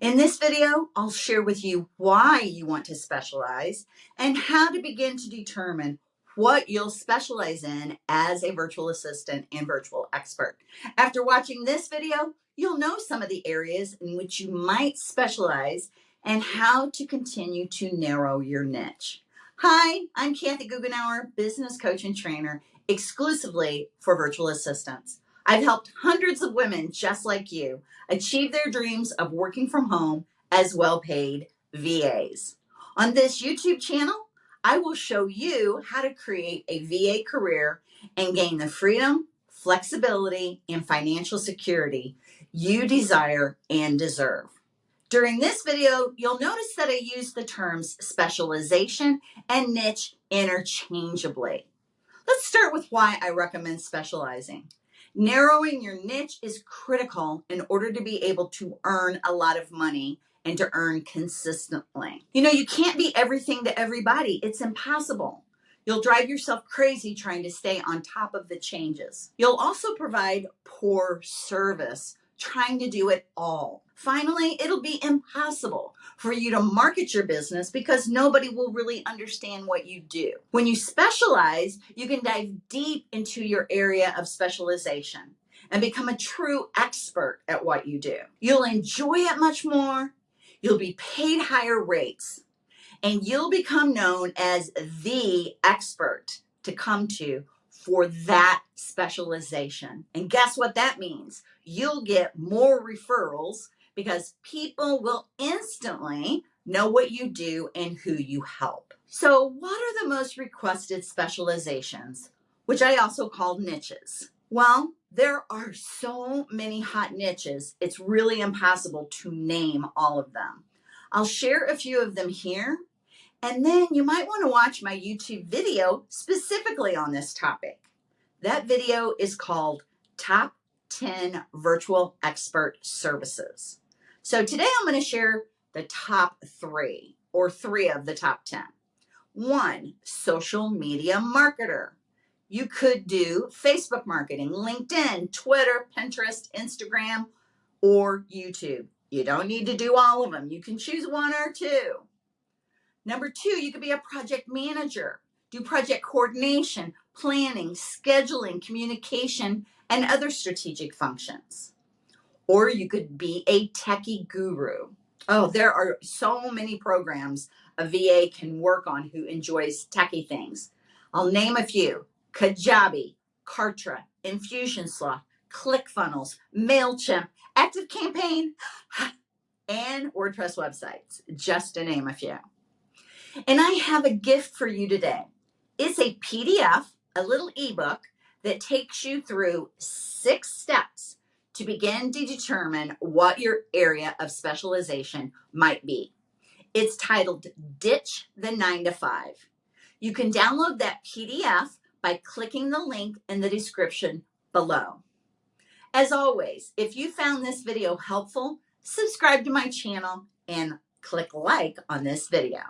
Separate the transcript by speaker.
Speaker 1: In this video, I'll share with you why you want to specialize and how to begin to determine what you'll specialize in as a virtual assistant and virtual expert. After watching this video, you'll know some of the areas in which you might specialize and how to continue to narrow your niche. Hi, I'm Kathy Guggenauer, business coach and trainer exclusively for virtual assistants. I've helped hundreds of women just like you achieve their dreams of working from home as well paid VAs. On this YouTube channel, I will show you how to create a VA career and gain the freedom, flexibility, and financial security you desire and deserve. During this video, you'll notice that I use the terms specialization and niche interchangeably. Let's start with why I recommend specializing. Narrowing your niche is critical in order to be able to earn a lot of money and to earn consistently. You know, you can't be everything to everybody. It's impossible. You'll drive yourself crazy trying to stay on top of the changes. You'll also provide poor service trying to do it all. Finally, it'll be impossible for you to market your business because nobody will really understand what you do. When you specialize, you can dive deep into your area of specialization and become a true expert at what you do. You'll enjoy it much more, you'll be paid higher rates, and you'll become known as the expert to come to for that specialization. And guess what that means? You'll get more referrals because people will instantly know what you do and who you help. So, what are the most requested specializations, which I also call niches? Well, there are so many hot niches, it's really impossible to name all of them. I'll share a few of them here, and then you might want to watch my YouTube video specifically on this topic. That video is called Top 10 Virtual Expert Services. So today I'm going to share the top three or three of the top 10. One, social media marketer. You could do Facebook marketing, LinkedIn, Twitter, Pinterest, Instagram, or YouTube. You don't need to do all of them. You can choose one or two. Number two, you could be a project manager, do project coordination, planning, scheduling, communication, and other strategic functions or you could be a techie guru. Oh, there are so many programs a VA can work on who enjoys techie things. I'll name a few Kajabi, Kartra, Infusionsoft, ClickFunnels, MailChimp, ActiveCampaign, and WordPress websites, just to name a few. And I have a gift for you today. It's a PDF, a little ebook that takes you through six steps to begin to determine what your area of specialization might be. It's titled Ditch the 9 to 5. You can download that PDF by clicking the link in the description below. As always, if you found this video helpful, subscribe to my channel and click like on this video.